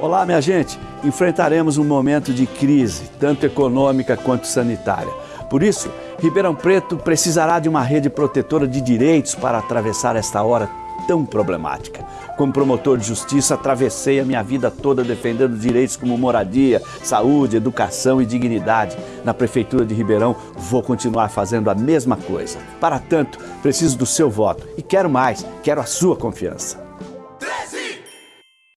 Olá, minha gente! Enfrentaremos um momento de crise, tanto econômica quanto sanitária. Por isso, Ribeirão Preto precisará de uma rede protetora de direitos para atravessar esta hora tão problemática. Como promotor de justiça, atravessei a minha vida toda defendendo direitos como moradia, saúde, educação e dignidade. Na Prefeitura de Ribeirão, vou continuar fazendo a mesma coisa. Para tanto, preciso do seu voto e quero mais, quero a sua confiança.